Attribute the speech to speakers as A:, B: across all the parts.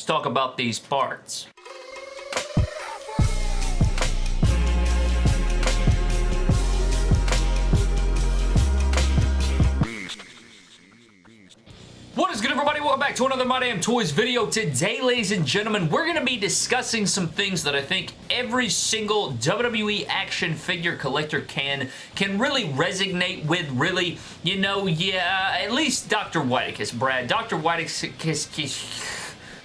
A: Let's talk about these parts. What is good everybody? Welcome back to another My Damn Toys video. Today, ladies and gentlemen, we're going to be discussing some things that I think every single WWE action figure collector can can really resonate with, really, you know, yeah, at least Dr. Whitekiss, Brad. Dr. Whitekiss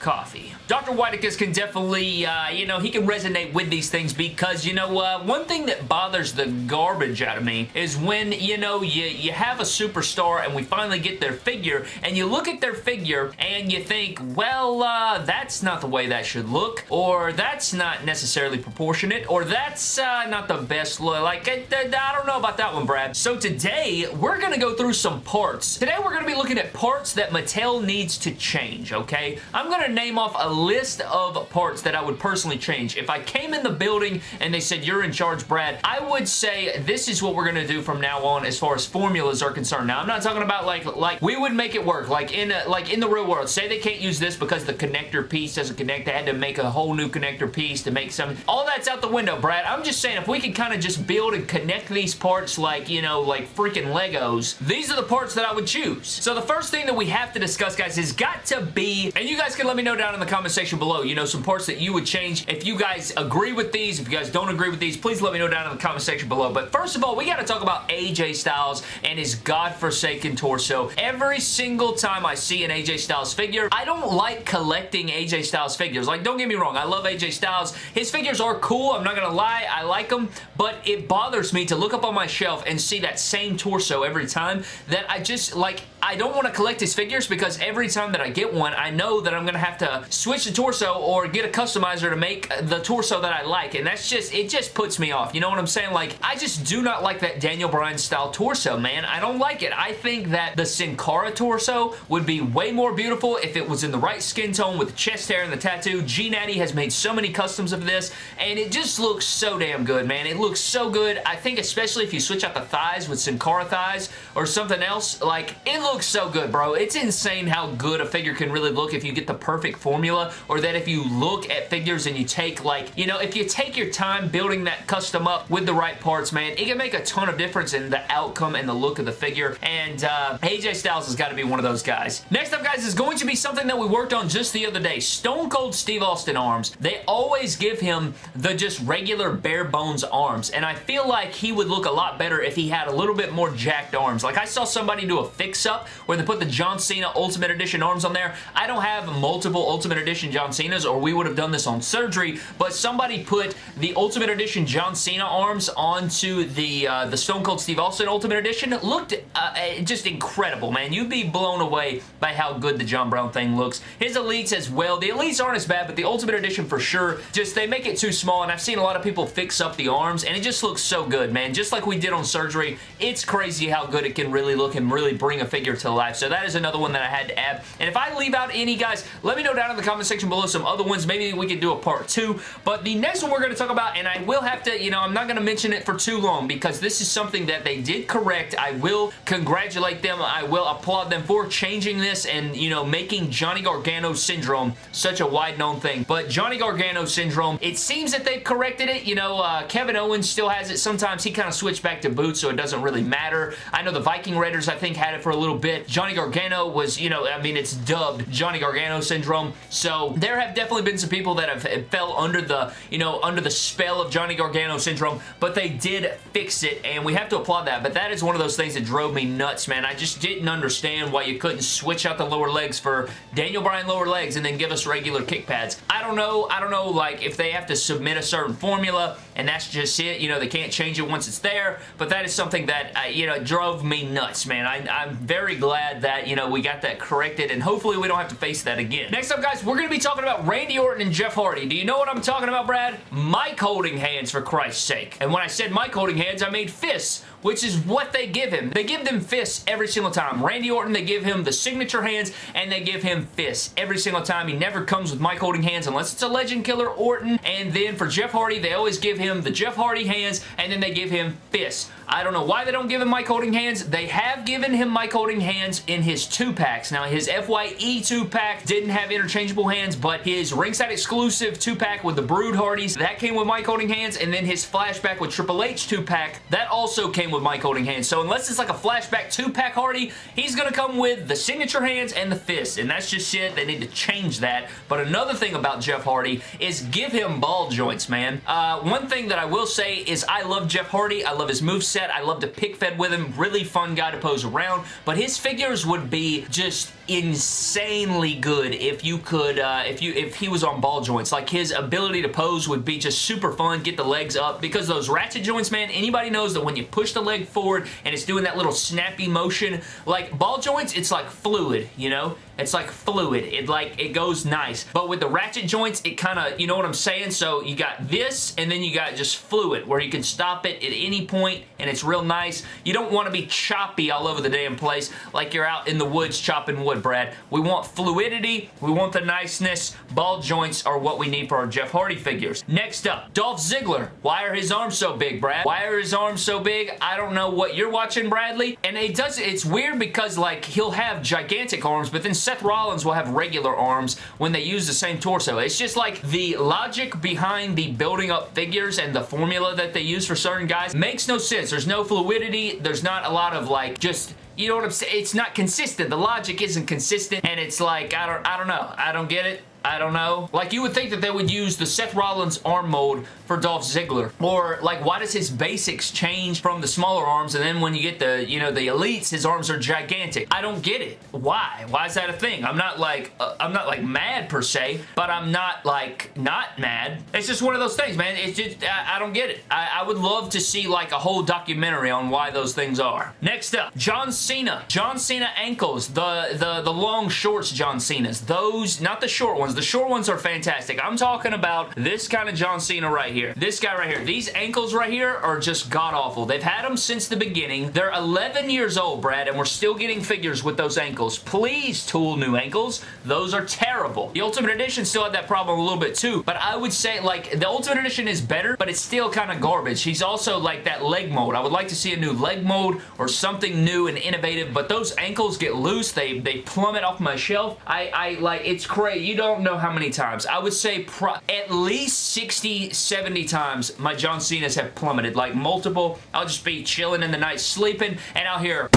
A: coffee. Dr. Whitekiss can definitely, uh, you know, he can resonate with these things because, you know, uh, one thing that bothers the garbage out of me is when, you know, you, you have a superstar and we finally get their figure and you look at their figure and you think, well, uh, that's not the way that should look or that's not necessarily proportionate or that's uh, not the best look. Like, I, I don't know about that one, Brad. So today, we're going to go through some parts. Today, we're going to be looking at parts that Mattel needs to change, okay? I'm going to name off a list of parts that I would personally change. If I came in the building and they said, you're in charge, Brad, I would say this is what we're going to do from now on as far as formulas are concerned. Now, I'm not talking about like, like we would make it work. Like in, a, like in the real world, say they can't use this because the connector piece doesn't connect. They had to make a whole new connector piece to make some. All that's out the window, Brad. I'm just saying if we could kind of just build and connect these parts like, you know, like freaking Legos, these are the parts that I would choose. So the first thing that we have to discuss, guys, is got to be, and you guys can let me me know down in the comment section below, you know, some parts that you would change. If you guys agree with these, if you guys don't agree with these, please let me know down in the comment section below. But first of all, we got to talk about AJ Styles and his godforsaken torso. Every single time I see an AJ Styles figure, I don't like collecting AJ Styles figures. Like, don't get me wrong, I love AJ Styles. His figures are cool, I'm not going to lie, I like them, but it bothers me to look up on my shelf and see that same torso every time that I just, like, I don't want to collect his figures because every time that I get one, I know that I'm going to have to switch the torso or get a customizer to make the torso that I like, and that's just, it just puts me off. You know what I'm saying? Like, I just do not like that Daniel Bryan style torso, man. I don't like it. I think that the Sin Cara torso would be way more beautiful if it was in the right skin tone with the chest hair and the tattoo. G Natty has made so many customs of this, and it just looks so damn good, man. It looks so good. I think especially if you switch out the thighs with Sin Cara thighs or something else, like, it looks so good, bro. It's insane how good a figure can really look if you get the perfect formula or that if you look at figures and you take like, you know, if you take your time building that custom up with the right parts, man, it can make a ton of difference in the outcome and the look of the figure. And uh, AJ Styles has got to be one of those guys. Next up, guys, is going to be something that we worked on just the other day. Stone Cold Steve Austin arms. They always give him the just regular bare bones arms. And I feel like he would look a lot better if he had a little bit more jacked arms. Like I saw somebody do a fix-up where they put the John Cena Ultimate Edition arms on there. I don't have multiple Ultimate Edition John Cenas or we would have done this on surgery, but somebody put the Ultimate Edition John Cena arms onto the uh, the Stone Cold Steve Austin Ultimate Edition. It looked uh, eh, just incredible, man. You'd be blown away by how good the John Brown thing looks. His Elites as well. The Elites aren't as bad, but the Ultimate Edition for sure, just they make it too small, and I've seen a lot of people fix up the arms, and it just looks so good, man. Just like we did on surgery, it's crazy how good it can really look and really bring a figure to life. So that is another one that I had to add. And if I leave out any, guys, let me know down in the comment section below some other ones. Maybe we could do a part two. But the next one we're going to talk about, and I will have to, you know, I'm not going to mention it for too long because this is something that they did correct. I will congratulate them. I will applaud them for changing this and, you know, making Johnny Gargano syndrome such a wide-known thing. But Johnny Gargano syndrome, it seems that they've corrected it. You know, uh, Kevin Owens still has it. Sometimes he kind of switched back to boots, so it doesn't really matter. I know the Viking Raiders, I think, had it for a little bit. Johnny Gargano was, you know, I mean, it's dubbed Johnny Gargano syndrome. So there have definitely been some people that have fell under the, you know, under the spell of Johnny Gargano syndrome, but they did fix it, and we have to applaud that. But that is one of those things that drove me nuts, man. I just didn't understand why you couldn't switch out the lower legs for Daniel Bryan lower legs and then give us regular kick pads. I don't know. I don't know, like, if they have to submit a certain formula, and that's just it. You know, they can't change it once it's there, but that is something that, uh, you know, drove me nuts, man. I, I'm very glad that, you know, we got that corrected, and hopefully we don't have to face that again. Next up, guys, we're going to be talking about Randy Orton and Jeff Hardy. Do you know what I'm talking about, Brad? mic holding hands, for Christ's sake. And when I said mic holding hands, I made fists which is what they give him. They give them fists every single time. Randy Orton, they give him the signature hands, and they give him fists every single time. He never comes with mic holding hands unless it's a legend killer Orton. And then for Jeff Hardy, they always give him the Jeff Hardy hands, and then they give him fists. I don't know why they don't give him mic Holding hands. They have given him mic Holding hands in his two-packs. Now, his FYE two-pack didn't have interchangeable hands, but his ringside exclusive two-pack with the Brood Hardys, that came with mic Holding hands, and then his flashback with Triple H two-pack, that also came with mic Holding hands. So unless it's like a flashback two-pack Hardy, he's going to come with the signature hands and the fists, and that's just shit. They need to change that. But another thing about Jeff Hardy is give him ball joints, man. Uh, one thing that I will say is I love Jeff Hardy. I love his moveset set. I love to pick fed with him. Really fun guy to pose around. But his figures would be just insanely good if you could, uh, if you, if he was on ball joints. Like his ability to pose would be just super fun. Get the legs up because those ratchet joints, man, anybody knows that when you push the leg forward and it's doing that little snappy motion, like ball joints, it's like fluid, you know? It's like fluid. It like, it goes nice. But with the ratchet joints, it kind of, you know what I'm saying? So you got this, and then you got just fluid, where you can stop it at any point, and it's real nice. You don't want to be choppy all over the damn place, like you're out in the woods chopping wood, Brad. We want fluidity. We want the niceness. Ball joints are what we need for our Jeff Hardy figures. Next up, Dolph Ziggler. Why are his arms so big, Brad? Why are his arms so big? I don't know what you're watching, Bradley. And it does, it's weird because, like, he'll have gigantic arms, but then Seth Rollins will have regular arms when they use the same torso. It's just like the logic behind the building up figures and the formula that they use for certain guys makes no sense. There's no fluidity. There's not a lot of like just you know what I'm saying? It's not consistent. The logic isn't consistent and it's like, I don't, I don't know. I don't get it. I don't know. Like, you would think that they would use the Seth Rollins arm mold for Dolph Ziggler. Or, like, why does his basics change from the smaller arms and then when you get the, you know, the elites, his arms are gigantic? I don't get it. Why? Why is that a thing? I'm not, like, uh, I'm not, like, mad per se, but I'm not, like, not mad. It's just one of those things, man. It's just, I, I don't get it. I, I would love to see, like, a whole documentary on why those things are. Next up, John Cena. John Cena ankles. The, the, the long shorts John Cena's. Those, not the short ones, The short ones are fantastic. I'm talking about this kind of John Cena right here. This guy right here. These ankles right here are just god-awful. They've had them since the beginning. They're 11 years old, Brad, and we're still getting figures with those ankles. Please, Tool new ankles. Those are terrible. The Ultimate Edition still had that problem a little bit too, but I would say, like, the Ultimate Edition is better, but it's still kind of garbage. He's also, like, that leg mold. I would like to see a new leg mold or something new and innovative, but those ankles get loose. They, they plummet off my shelf. I, I, like, it's crazy. You don't know how many times. I would say at least 60, 70 times my John Cena's have plummeted. Like multiple. I'll just be chilling in the night sleeping and I'll hear...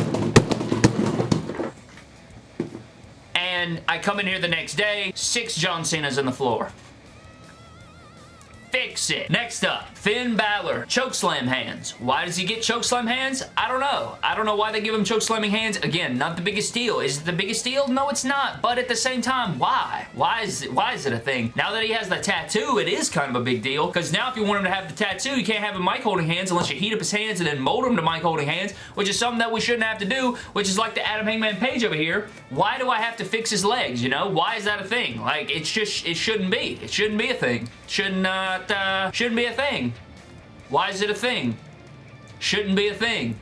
A: And I come in here the next day, six John Cena's in the floor fix it. Next up, Finn Balor, chokeslam hands. Why does he get chokeslam hands? I don't know. I don't know why they give him chokeslamming hands. Again, not the biggest deal. Is it the biggest deal? No, it's not. But at the same time, why? Why is it, why is it a thing? Now that he has the tattoo, it is kind of a big deal. Because now if you want him to have the tattoo, you can't have him mic holding hands unless you heat up his hands and then mold him to mic holding hands, which is something that we shouldn't have to do, which is like the Adam Hangman Page over here. Why do I have to fix his legs, you know? Why is that a thing? Like, it's just, it shouldn't be. It shouldn't be a thing. Should uh, not, uh, shouldn't be a thing. Why is it a thing? Shouldn't be a thing.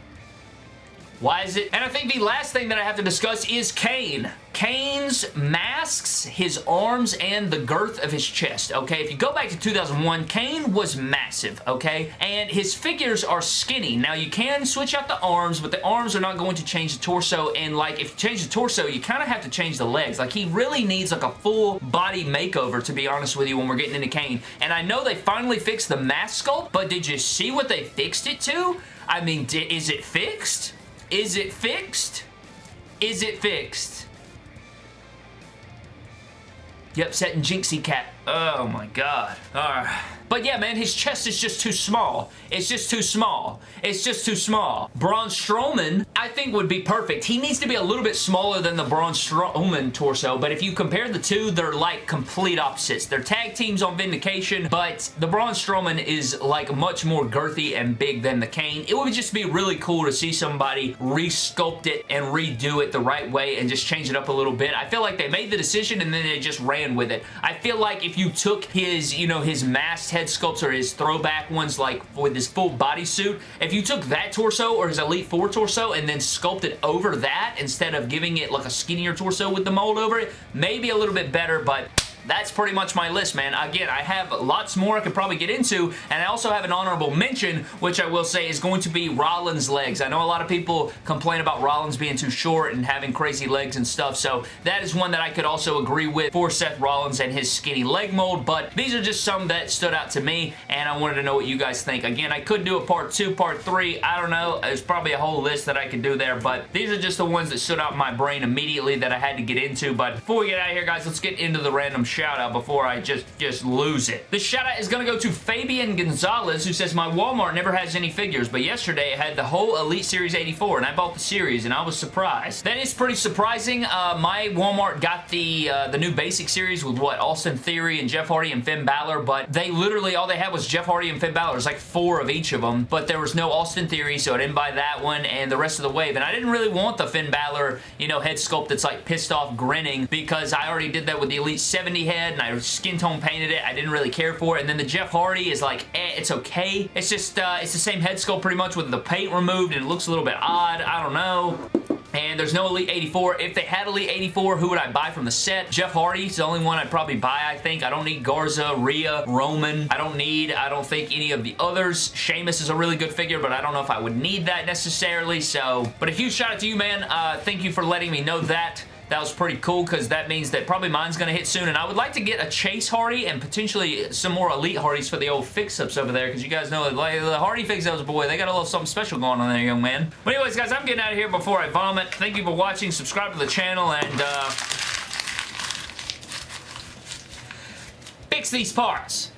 A: Why is it? And I think the last thing that I have to discuss is Kane. Kane's masks his arms and the girth of his chest, okay? If you go back to 2001, Kane was massive, okay? And his figures are skinny. Now, you can switch out the arms, but the arms are not going to change the torso, and, like, if you change the torso, you kind of have to change the legs. Like, he really needs, like, a full body makeover, to be honest with you, when we're getting into Kane. And I know they finally fixed the mask sculpt, but did you see what they fixed it to? I mean, is it fixed? Is it fixed? Is it fixed? Yep, setting Jinxie Cat. Oh my god. Alright. But yeah, man, his chest is just too small. It's just too small. It's just too small. Braun Strowman, I think, would be perfect. He needs to be a little bit smaller than the Braun Strowman torso, but if you compare the two, they're like complete opposites. They're tag teams on Vindication, but the Braun Strowman is like much more girthy and big than the Kane. It would just be really cool to see somebody resculpt it and redo it the right way and just change it up a little bit. I feel like they made the decision and then they just ran with it. I feel like if you took his, you know, his masked head head sculpts or his throwback ones like with his full bodysuit, if you took that torso or his Elite Four torso and then sculpted over that instead of giving it like a skinnier torso with the mold over it, maybe a little bit better, but that's pretty much my list, man. Again, I have lots more I could probably get into, and I also have an honorable mention, which I will say is going to be Rollins' legs. I know a lot of people complain about Rollins being too short and having crazy legs and stuff, so that is one that I could also agree with for Seth Rollins and his skinny leg mold, but these are just some that stood out to me, and I wanted to know what you guys think. Again, I could do a part two, part three, I don't know. There's probably a whole list that I could do there, but these are just the ones that stood out in my brain immediately that I had to get into, but before we get out of here, guys, let's get into the random shout out before I just, just lose it. This shout out is going to go to Fabian Gonzalez, who says, my Walmart never has any figures, but yesterday it had the whole Elite Series 84, and I bought the series, and I was surprised. That is pretty surprising. Uh, my Walmart got the uh, the new Basic Series with, what, Austin Theory and Jeff Hardy and Finn Balor, but they literally, all they had was Jeff Hardy and Finn Balor. There's like four of each of them, but there was no Austin Theory, so I didn't buy that one, and the rest of the wave, and I didn't really want the Finn Balor, you know, head sculpt that's like pissed off grinning, because I already did that with the Elite 70 head, and I skin tone painted it. I didn't really care for it, and then the Jeff Hardy is like, eh, it's okay. It's just, uh, it's the same head sculpt pretty much with the paint removed, and it looks a little bit odd. I don't know. And there's no Elite 84. If they had Elite 84, who would I buy from the set? Jeff Hardy's the only one I'd probably buy, I think. I don't need Garza, Rhea, Roman. I don't need, I don't think any of the others. Sheamus is a really good figure, but I don't know if I would need that necessarily, so. But a huge shout out to you, man. Uh, thank you for letting me know that. That was pretty cool because that means that probably mine's going to hit soon. And I would like to get a Chase Hardy and potentially some more Elite Hardys for the old fix-ups over there because you guys know like, the Hardy fix-ups, boy, they got a little something special going on there, young man. But anyways, guys, I'm getting out of here before I vomit. Thank you for watching. Subscribe to the channel and uh, fix these parts.